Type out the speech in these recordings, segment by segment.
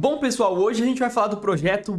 Bom pessoal, hoje a gente vai falar do projeto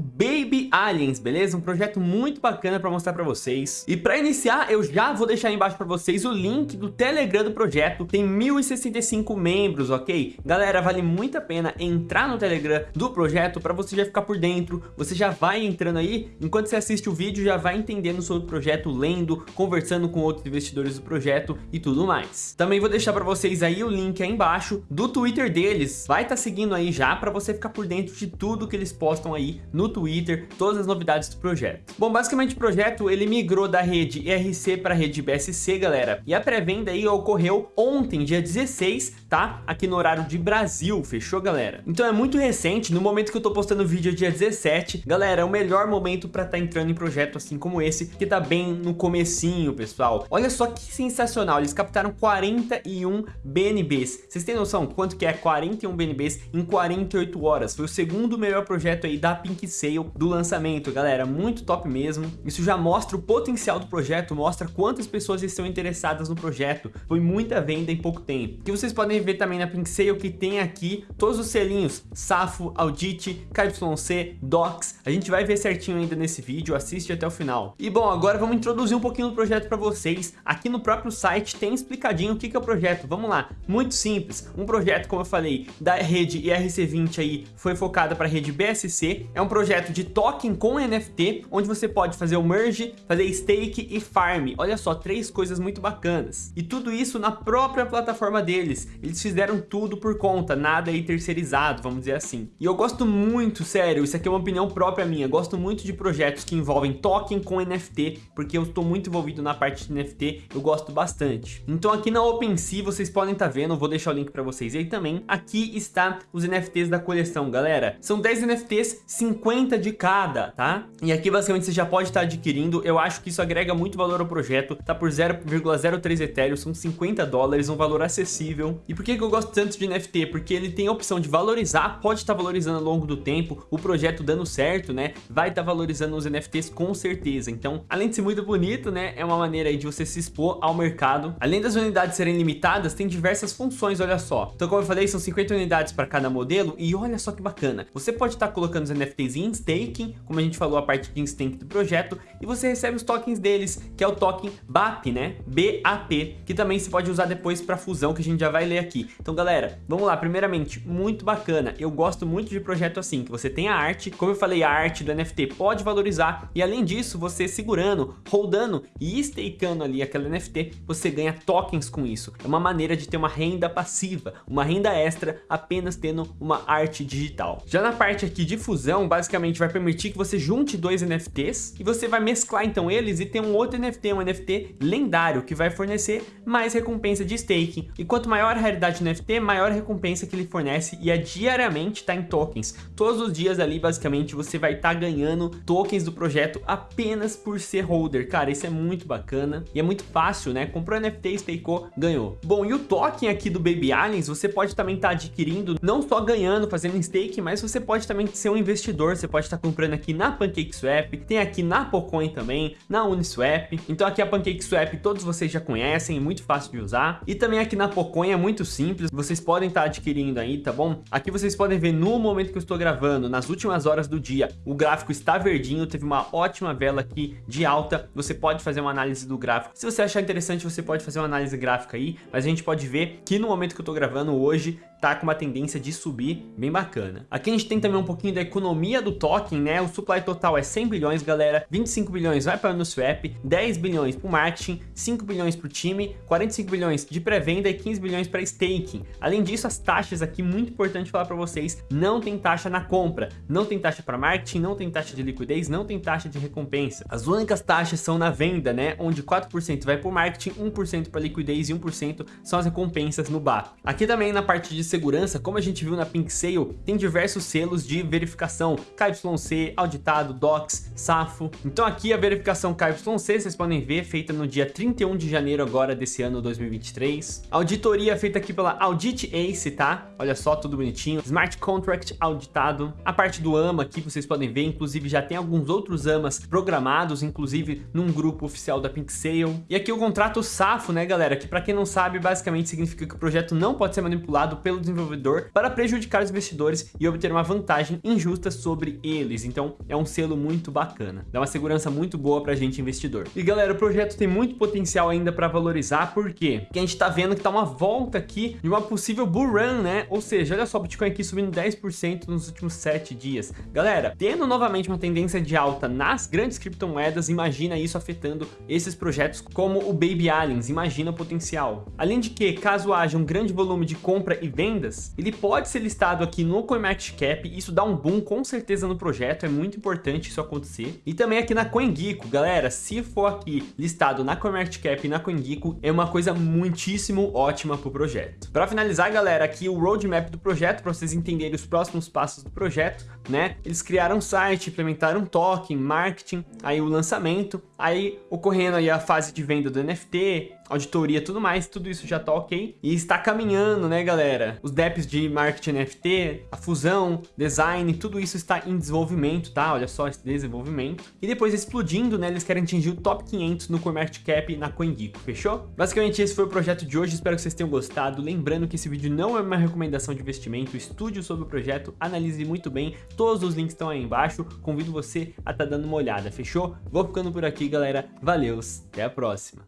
Baby Aliens, beleza? Um projeto muito bacana para mostrar para vocês. E para iniciar, eu já vou deixar aí embaixo para vocês o link do Telegram do projeto. Tem 1065 membros, ok? Galera, vale muito a pena entrar no Telegram do projeto para você já ficar por dentro. Você já vai entrando aí, enquanto você assiste o vídeo, já vai entendendo sobre o projeto, lendo, conversando com outros investidores do projeto e tudo mais. Também vou deixar para vocês aí o link aí embaixo do Twitter deles. Vai estar tá seguindo aí já para você ficar por dentro de tudo que eles postam aí no Twitter, todas as novidades do projeto. Bom, basicamente o projeto ele migrou da rede IRC para a rede BSC, galera, e a pré-venda aí ocorreu ontem, dia 16, tá? Aqui no horário de Brasil, fechou, galera? Então é muito recente, no momento que eu tô postando o vídeo é dia 17, galera, é o melhor momento para tá entrando em projeto assim como esse, que tá bem no comecinho, pessoal. Olha só que sensacional, eles captaram 41 BNBs. Vocês têm noção quanto que é 41 BNBs em 48 horas? Foi o segundo melhor projeto aí da Pink Sale do lançamento, galera, muito top mesmo. Isso já mostra o potencial do projeto, mostra quantas pessoas estão interessadas no projeto. Foi muita venda em pouco tempo. Que vocês podem ver também na Pink Sale que tem aqui todos os selinhos, Safo, Audit, KYC, Docs. A gente vai ver certinho ainda nesse vídeo, assiste até o final. E bom, agora vamos introduzir um pouquinho do projeto para vocês. Aqui no próprio site tem explicadinho o que é o projeto. Vamos lá, muito simples. Um projeto, como eu falei, da rede IRC20 aí foi focada para a rede BSC. É um projeto de token com NFT, onde você pode fazer o merge, fazer stake e farm. Olha só, três coisas muito bacanas. E tudo isso na própria plataforma deles. Eles fizeram tudo por conta, nada aí terceirizado, vamos dizer assim. E eu gosto muito, sério, isso aqui é uma opinião própria minha, gosto muito de projetos que envolvem token com NFT, porque eu estou muito envolvido na parte de NFT, eu gosto bastante. Então aqui na OpenSea vocês podem estar tá vendo, vou deixar o link para vocês aí também. Aqui está os NFTs da coleção, galera são 10 NFTs, 50 de cada, tá? E aqui basicamente você já pode estar adquirindo, eu acho que isso agrega muito valor ao projeto, tá por 0,03 Ethereum, são 50 dólares, um valor acessível. E por que eu gosto tanto de NFT? Porque ele tem a opção de valorizar, pode estar valorizando ao longo do tempo, o projeto dando certo, né? Vai estar valorizando os NFTs com certeza. Então, além de ser muito bonito, né? É uma maneira de você se expor ao mercado. Além das unidades serem limitadas, tem diversas funções, olha só. Então, como eu falei, são 50 unidades para cada modelo e olha só que bacana. Você pode estar colocando os NFTs em staking, como a gente falou a parte de stake do projeto, e você recebe os tokens deles, que é o token BAP, né? BAP, que também se pode usar depois para fusão, que a gente já vai ler aqui. Então, galera, vamos lá. Primeiramente, muito bacana. Eu gosto muito de projeto assim, que você tem a arte, como eu falei, a arte do NFT pode valorizar, e além disso, você segurando, holdando e stakeando ali aquela NFT, você ganha tokens com isso. É uma maneira de ter uma renda passiva, uma renda extra apenas tendo uma arte digital. Já na parte aqui de fusão, basicamente vai permitir que você junte dois NFTs e você vai mesclar então eles e ter um outro NFT, um NFT lendário, que vai fornecer mais recompensa de staking. E quanto maior a raridade do NFT, maior a recompensa que ele fornece e é diariamente tá em tokens. Todos os dias ali, basicamente, você vai estar tá ganhando tokens do projeto apenas por ser holder. Cara, isso é muito bacana e é muito fácil, né? Comprou NFT, stakeou, ganhou. Bom, e o token aqui do Baby Aliens, você pode também estar tá adquirindo, não só ganhando, fazendo stake, mas você pode também ser um investidor, você pode estar comprando aqui na PancakeSwap, tem aqui na Pocoin também, na Uniswap. Então aqui a PancakeSwap todos vocês já conhecem, é muito fácil de usar. E também aqui na Pocoin é muito simples, vocês podem estar adquirindo aí, tá bom? Aqui vocês podem ver no momento que eu estou gravando, nas últimas horas do dia, o gráfico está verdinho, teve uma ótima vela aqui de alta, você pode fazer uma análise do gráfico. Se você achar interessante, você pode fazer uma análise gráfica aí, mas a gente pode ver que no momento que eu estou gravando hoje, tá com uma tendência de subir bem bacana. Aqui a gente tem também um pouquinho da economia do token, né? O supply total é 100 bilhões, galera. 25 bilhões vai para o Uniswap, 10 bilhões para o marketing, 5 bilhões para o time, 45 bilhões de pré-venda e 15 bilhões para staking. Além disso, as taxas aqui, muito importante falar para vocês, não tem taxa na compra, não tem taxa para marketing, não tem taxa de liquidez, não tem taxa de recompensa. As únicas taxas são na venda, né? Onde 4% vai para o marketing, 1% para liquidez e 1% são as recompensas no BAP. Aqui também na parte de segurança, como a gente viu na Pink Sale, tem diversos selos de verificação KYC, auditado, DOCS, SAFO. Então aqui a verificação KYC, vocês podem ver, feita no dia 31 de janeiro agora desse ano 2023. Auditoria feita aqui pela Audit Ace, tá? Olha só, tudo bonitinho. Smart Contract auditado. A parte do AMA aqui vocês podem ver, inclusive já tem alguns outros AMAs programados, inclusive num grupo oficial da Pink Sale. E aqui o contrato SAFO, né galera, que para quem não sabe, basicamente significa que o projeto não pode ser manipulado pelo desenvolvedor para prejudicar os investidores e obter uma vantagem injusta sobre eles. Então é um selo muito bacana, dá uma segurança muito boa pra gente investidor. E galera, o projeto tem muito potencial ainda para valorizar, por quê? Porque a gente tá vendo que tá uma volta aqui de uma possível bull run, né? Ou seja, olha só o Bitcoin aqui subindo 10% nos últimos 7 dias. Galera, tendo novamente uma tendência de alta nas grandes criptomoedas, imagina isso afetando esses projetos como o Baby Aliens, imagina o potencial. Além de que, caso haja um grande volume de compra e vendas, ele pode ser listado aqui no CoinMarketCap, isso dá um boom com certeza no projeto, é muito importante isso acontecer. E também aqui na CoinGecko, galera, se for aqui listado na CoinMarketCap e na CoinGecko, é uma coisa muitíssimo ótima para o projeto. Para finalizar, galera, aqui o roadmap do projeto, para vocês entenderem os próximos passos do projeto, né? Eles criaram um site, implementaram um token, marketing, aí o lançamento, aí ocorrendo aí a fase de venda do NFT, auditoria tudo mais, tudo isso já tá ok. E está caminhando, né, galera? Os DEPs de marketing NFT, a fusão, design, tudo isso está em desenvolvimento, tá? Olha só esse desenvolvimento. E depois explodindo, né, eles querem atingir o top 500 no CoinMarketCap na CoinGecko, fechou? Basicamente esse foi o projeto de hoje, espero que vocês tenham gostado. Lembrando que esse vídeo não é uma recomendação de investimento, estude sobre o projeto, analise muito bem, todos os links estão aí embaixo, convido você a estar tá dando uma olhada, fechou? Vou ficando por aqui, galera. Valeus, até a próxima.